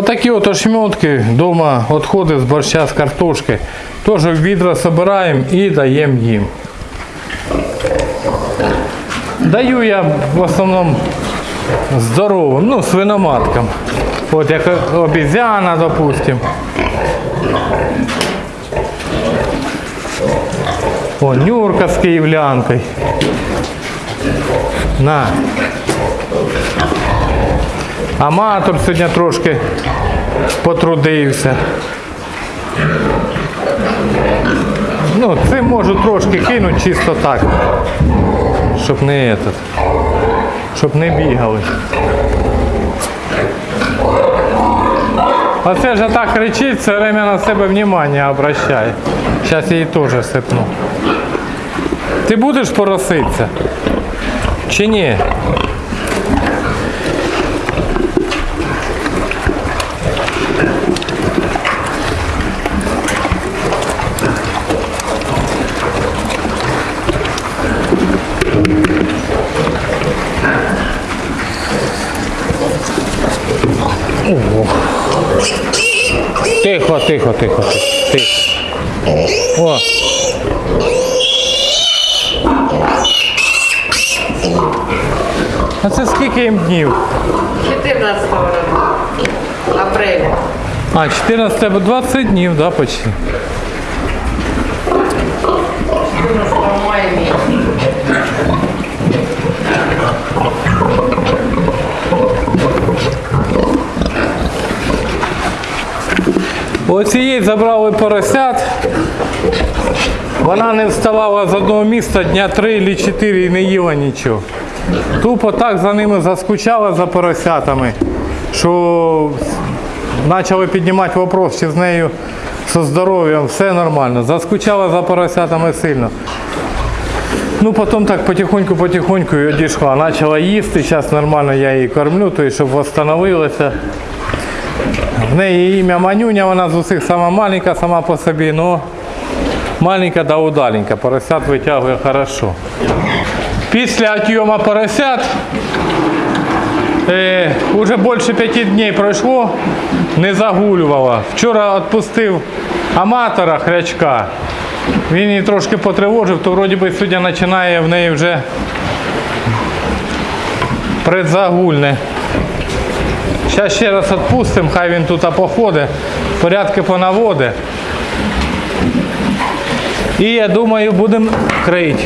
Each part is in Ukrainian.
Вот такие вот ошметки дома, отходы с борща с картошкой. Тоже в відра собираем и даем им. Даю я в основном здоровым, ну, свиноматкам. Вот як обезьяна, допустим. О, Нюрка з київлянкою. На. Аматор сьогодні трошки потрудився. Ну, цим можу трошки кинути чисто так. Щоб не этот. Щоб не бігали. А це ж так кричить, все время на себе внимание обращає. Зараз її теж сипну. Ти будеш пороситися? Чи ні? Тихо, тихо, тихо, тихо. О. А це скільки їм днів? 14 апреля. А, 14 20 днів, да, почти. Оцієї забрали поросят. Вона не вставала з одного місця дня 3 чи 4 і не їла нічого. Тупо так за ними заскучала за поросятами, що почали піднімати вопрос, чи з нею зі здоров'ям все нормально. Заскучала за поросятами сильно. Ну, потім так потихоньку-потихоньку і одійшла. Почала їсти, зараз нормально я її кормлю, то щоб восстановилася. В неї ім'я Манюня, вона з усіх сама маленька, сама по собі, но маленька да удаленька. Поросят витягує хорошо. Після отйома поросят е, уже більше п'яти днів пройшло, не загулювала. Вчора відпустив аматора хрячка. Він її трошки потривожив, то вроді би сьогодні починає в неї вже предзагульне. Зараз ще раз відпустимо, хай він тут походить, порядки понаводить. І я думаю, будемо крити.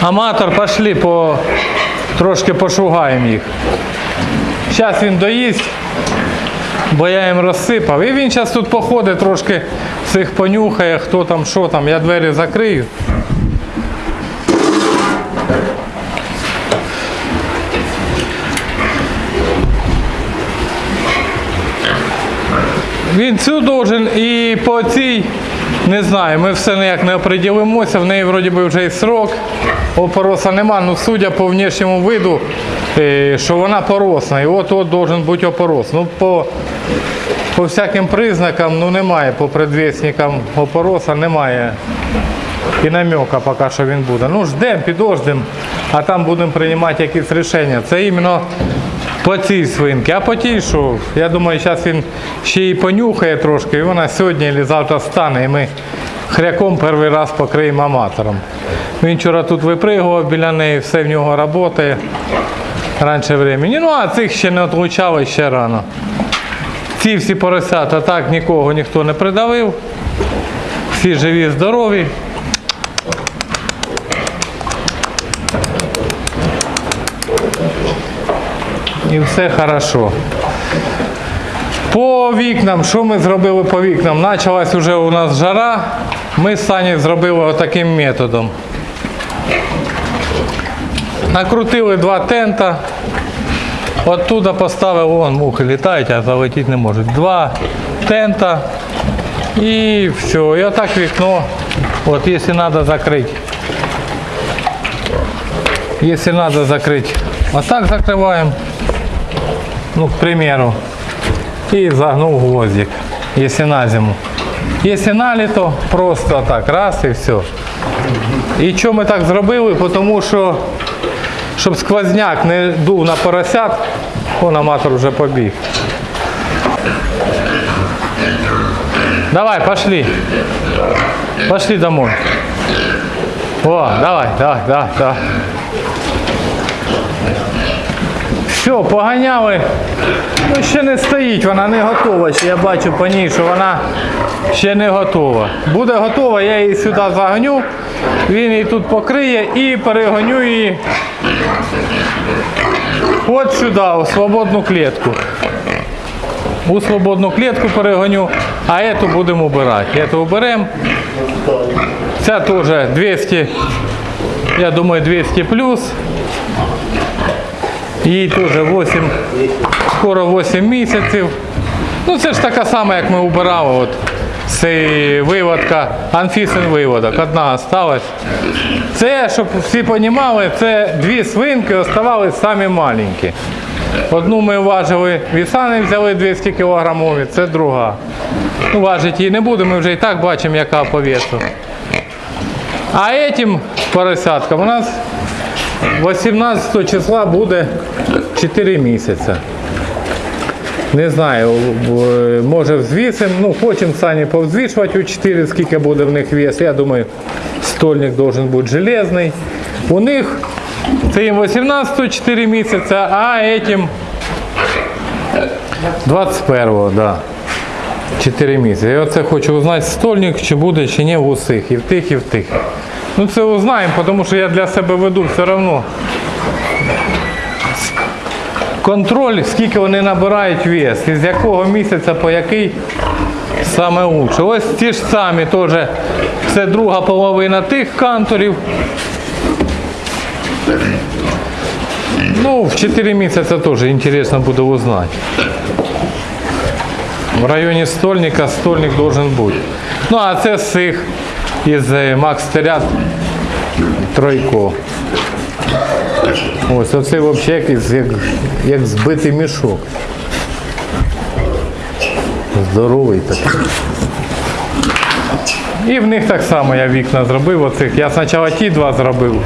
Аматор, пошли по трошки пошугаємо їх. Зараз він доїсть, бо я їм розсипав. І він зараз тут походить трошки всіх понюхає, хто там, що там. Я двері закрию. Він цю должен і по цій, не знаю, ми все ніяк не оприділимося, в неї вроді би вже і срок. Опороса нема, ну судя по внешньому виду, е, що вона поросна. І от-от должен бути опорос. Ну, по, по всяким признакам ну, немає, по предвісникам опороса немає. І намека поки що він буде. Ну ждемо, підождемо, а там будемо приймати якісь рішення. Це іменно по цій свинці. А по тій, що я думаю, зараз він ще й понюхає трошки, і вона сьогодні або завтра стане, і ми хряком перший раз покриємо аматором. Він вчора тут випригував біля неї, все в нього працює раніше времени. Ну а цих ще не отлучали ще рано. Ці всі поросята так нікого ніхто не придавив. Всі живі, здорові. І все хорошо. По вікнам, що ми зробили по вікнам? Почалась вже у нас жара. Ми з Сані зробили отаким методом. Накрутили два тента. Оттуда поставили, вон мухи літають, а залетіти не можуть. Два тента. І все. І отак вікно. От якщо треба закрити. Якщо треба закрити. Отак закриваємо. Ну, к примеру. И загнул гвоздик, если на зиму. Если на лето, просто так, раз и все. І чому ми так зробили? Тому що щоб сквозняк не дув на поросят, он аматор вже побіг. Давай, пошли. Пошли домой. О, давай, давай, давай, давай. Все, поганяли. Ну, ще не стоїть, вона не готова. Я бачу по ній, що вона ще не готова. Буде готова, я її сюди загоню, він її тут покриє і перегоню її от сюди, у свободну клітку. У свободну клітку перегоню, а эту будемо убирати. Эту уберемо. Ця теж 200, я думаю, 200 плюс. Їй теж 8, скоро 8 місяців. Ну це ж така сама, як ми убирали. От. Це виводка, анфісин виводок. Одна осталась. Це, щоб всі розуміли, це дві свинки оставались самі маленькі. Одну ми важили, вісани взяли 200 кілограмові, це друга. Ну, важити її не будемо, ми вже і так бачимо, яка по весу. А этим поросяткам у нас 18 числа буде 4 місяці. Не знаю, може взвісимо, ну хочемо самі повзвішувати у 4, скільки буде в них вес. Я думаю, стольник должен бути железний. У них це їм 18 4 місяці, а этим 21-го, да. 4 місяці. Я оце хочу узнати, стольник чи буде, чи ні в усіх, і в тих, і в тих. Ну це узнаємо, тому що я для себе веду все одно. Контроль, скільки вони набирають вес, і з якого місяця по який саме лучше. Ось ті ж самі теж. Це друга половина тих канторів. Ну, в 4 місяці теж інтересно буде узнати. В районі стольника стольник должен бути. Ну, а це з цих із е, Макс Терят тройко. Ось оце взагалі як, як, як збитий мішок. Здоровий такий. І в них так само я вікна зробив. Оцих. Я спочатку ті два зробив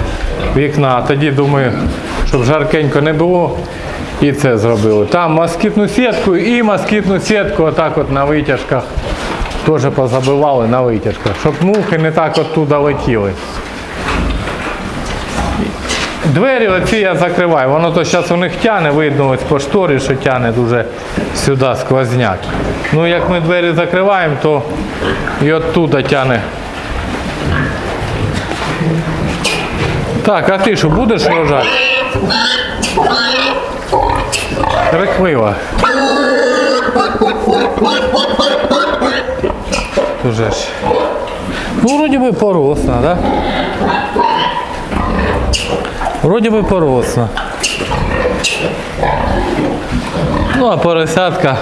вікна, а тоді думаю, щоб жаркенько не було. І це зробили. Там москітну сітку і москітну сітку отак от на витяжках. Теж позабивали на витяжках, щоб мухи не так оттуда летіли. Двері оці я закриваю. Воно то зараз у них тяне, видно ось по шторі, що тяне дуже сюди сквозняк. Ну як ми двері закриваємо, то і оттуда тяне. Так, а ти що будеш рожати? Рехлива. Уже ж. Ну, вроді би поросна, да? Вроді би поросна. Ну, а поросятка.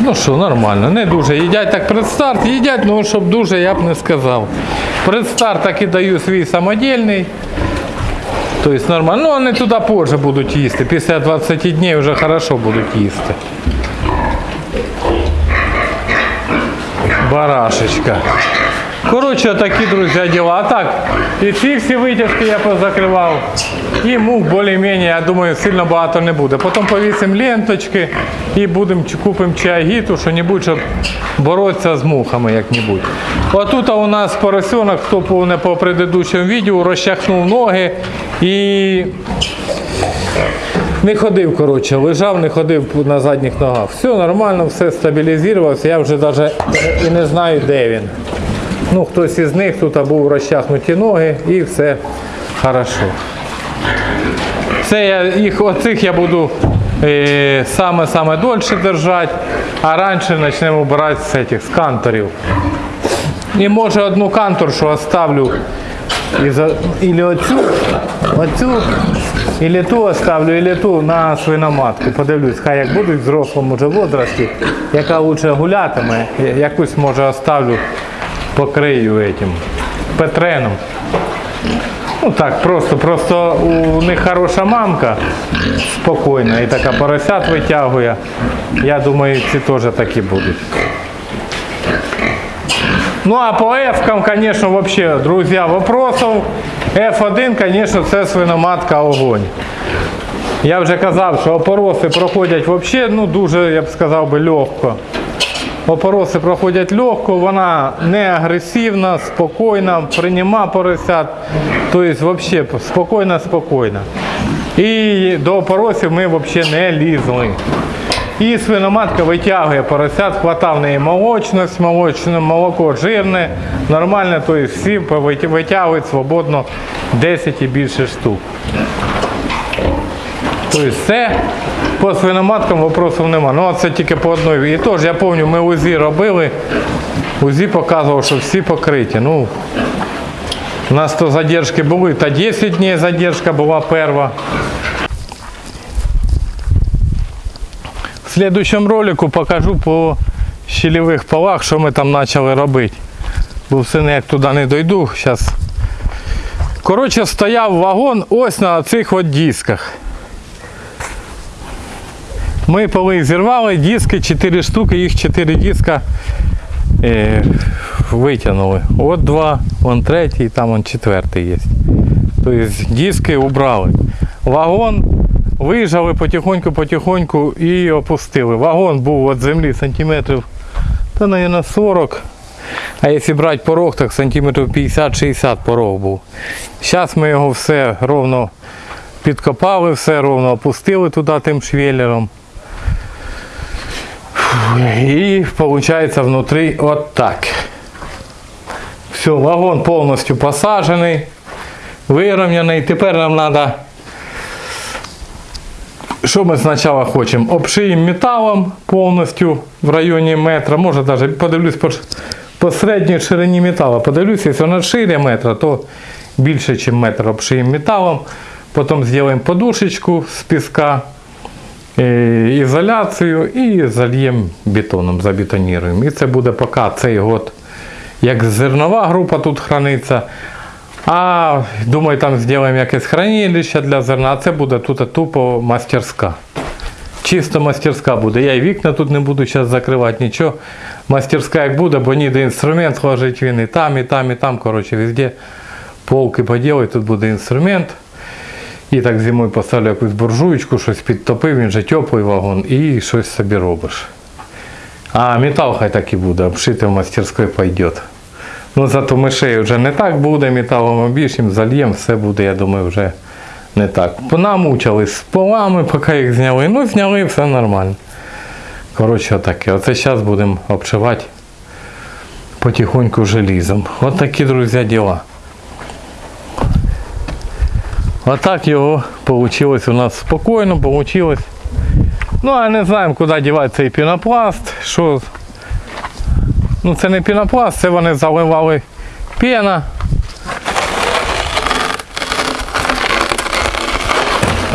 Ну що, нормально, не дуже. Їдять так предстарт, їдять, ну щоб дуже я б не сказав. Предстарт так і даю свій самодільний. Тобто нормально. Ну, вони туди позже будуть їсти. Після 20 днів вже хорошо будуть їсти. Барашечка. Коротше, такі, друзі, діла. А так, і ці всі витяжки я позакривав. І мух більш-менш, я думаю, сильно багато не буде. Потім повісимо ленточки і будемо купимо чайгіту, що-небудь, щоб боротися з мухами як-небудь. Отут у нас поросенок, хто повне по предыдущому відео, розчахнув ноги і не ходив, коротше, лежав, не ходив на задніх ногах. Все нормально, все стабілізувалося, я вже навіть і не знаю, де він. Ну, хтось із них тут був розчахнуті ноги і все хорошо. Це я їх, оцих я буду саме-саме дольше держати, а раніше почнемо брати з цих з канторів. І може одну канторшу оставлю і за, оцю, оцю, ілі ту оставлю, ілі ту на свиноматку. Подивлюсь, хай як будуть в взрослому вже возрасті, яка лучше гулятиме, якусь може оставлю, покрию этим петреном. Ну так, просто, просто у них хороша мамка спокійна і така поросят витягує. Я думаю, ці теж такі будуть. Ну а по F, конечно, вообще, друзья, вопросов. F1, конечно, це свиноматка огонь. Я вже казав, що опороси проходять вообще, ну дуже, я б сказав би, легко. Опороси проходять легко, вона не агресивна, спокійна, прийма поросят. Тобто взагалі спокійно, спокійно. І до опоросів ми взагалі не лізли. І свиноматка витягує поросят, хватав в неї молочність, молочне молоко жирне, нормально, тобто всі витягують свободно 10 і більше штук. Тобто все по свиноматкам вопросів нема. Ну це тільки по одній. І теж я пам'ятаю, ми УЗІ робили. УЗІ показував, що всі покриті. Ну, у нас то задержки були, та 10 днів задержка була перша. В следующем ролику покажу по щелевих полах, що ми там почали робити. Бо все ніяк туди не дойду. Зараз. Коротше, стояв вагон ось на цих от дисках. Ми поли зірвали, диски 4 штуки, їх 4 диска е, витягнули. От два, вон третій, там вон четвертий є. Тобто диски убрали. Вагон виїжджали потихоньку-потихоньку і опустили. Вагон був від землі сантиметрів, та, мабуть, 40. А якщо брати порог, так сантиметрів 50-60 порог був. Зараз ми його все ровно підкопали, все ровно опустили туди тим швеллером. І виходить внутрі от так. Все, вагон повністю посаджений, вирівняний. Тепер нам треба, що ми спочатку хочемо? Обшиємо металом повністю в районі метра. Може навіть подивлюсь по, по середній ширині металу. Подивлюсь, якщо вона шире метра, то більше, ніж метр обшиємо металом. Потім зробимо подушечку з піска е, ізоляцію і зальємо бетоном, забетоніруємо. І це буде поки цей год, як зернова група тут храниться. А думаю, там зробимо якесь хранилище для зерна, а це буде тут тупо мастерська. Чисто мастерська буде. Я і вікна тут не буду зараз закривати, нічого. Мастерська як буде, бо ніде інструмент сложить він і там, і там, і там. Коротше, везде полки поділить, тут буде інструмент. І так зимою поставлю якусь буржуєчку, щось підтопив, він же теплий вагон, і щось собі робиш. А метал хай так і буде, обшити в мастерській пойде. Ну зато мишей вже не так буде, металом обішим, зальєм, все буде, я думаю, вже не так. Понамучились з полами, поки їх зняли. Ну, зняли, все нормально. Коротше, отаке. Оце зараз будемо обшивати потихоньку желізом. От такі, друзі, діла. А так його вийшло у нас спокійно, вийшло. Ну, а не знаємо, куди дівати цей пінопласт. Що... Ну це не пінопласт, це вони заливали пена.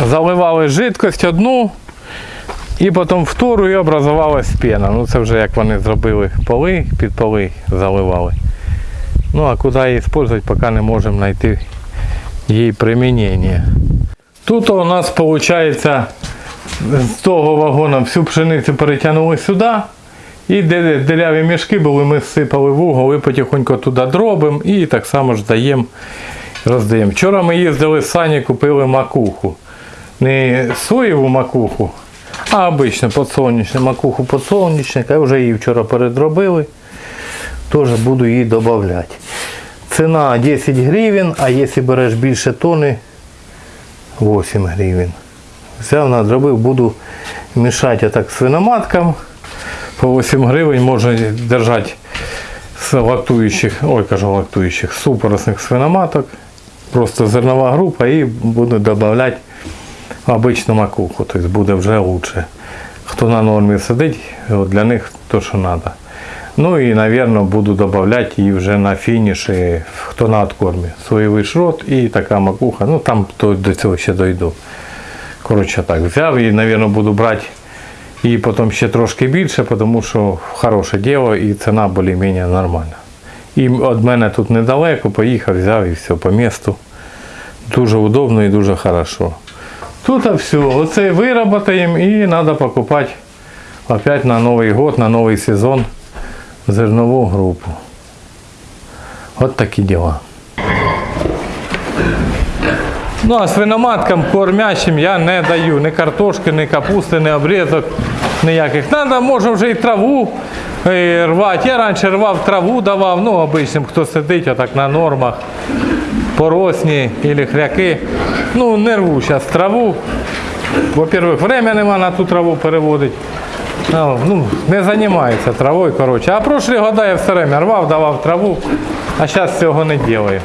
Заливали жидкость одну і потім втору і образувалась пена. Ну це вже як вони зробили поли, під поли заливали. Ну а куди її використовувати, поки не можемо знайти її примінення. Тут у нас виходить з того вагона всю пшеницю перетягнули сюди. І де деляві мішки були, ми сипали в угол і потихоньку туди дробимо і так само ж даємо, роздаємо. Вчора ми їздили з Сані, купили макуху. Не соєву макуху, а обичну подсолнечну макуху подсолнечник. Я вже її вчора передробили. Теж буду її додавати. Ціна 10 гривень, а якщо береш більше тони, 8 гривень. Взяв, надробив, буду мішати так свиноматкам. По 8 гривень можна держати з лактуючих, ой, кажу лактуючих, супоросних свиноматок. Просто зернова група і буду додавати обичну макуху, тобто буде вже краще. Хто на нормі сидить, для них то, що треба. Ну і, мабуть, буду додавати її вже на фініші, хто на откормі. Соєвий шрот і така макуха. Ну там то до цього ще дойду. Коротше так, взяв і, мабуть, буду брати і потім ще трошки більше, тому що хороше діло і ціна більш-менш нормальна. І від мене тут недалеко, поїхав, взяв і все по місту. Дуже удобно і дуже хорошо. Тут все, оце вироботаємо і треба покупати опять на Новий год, на новий сезон зернову групу. От такі діла. Ну, а свиноматкам кормящим я не даю ні картошки, ні капусти, ні обрізок, ніяких. Надо, може вже і траву е, рвати. Я раніше рвав траву, давав, ну, обичним, хто сидить отак на нормах, поросні або хряки. Ну, не рву зараз траву. Во-первых, время нема на ту траву переводити. Ну, ну, не займаюся травою, коротше. А прошлі года я все время рвав, давав траву, а зараз цього не роблю.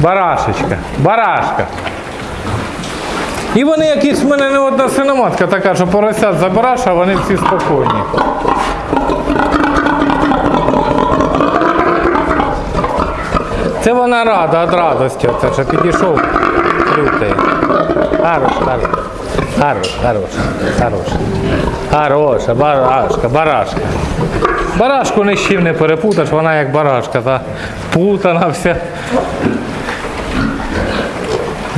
Барашечка, барашка. І вони якісь в мене не одна свиноматка така, що поросят забираш, а вони всі спокійні. Це вона рада від радості, оце що підійшов лютий. Хорош, хорош. Хорош, хорош, хорош. Хороша, барашка, барашка. Барашку ні з чим не перепутаєш, вона як барашка, та путана вся.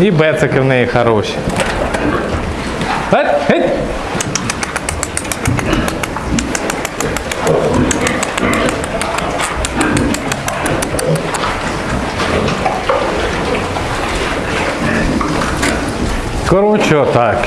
І бецики в неї хороші. Геть, геть. Коротше, отак.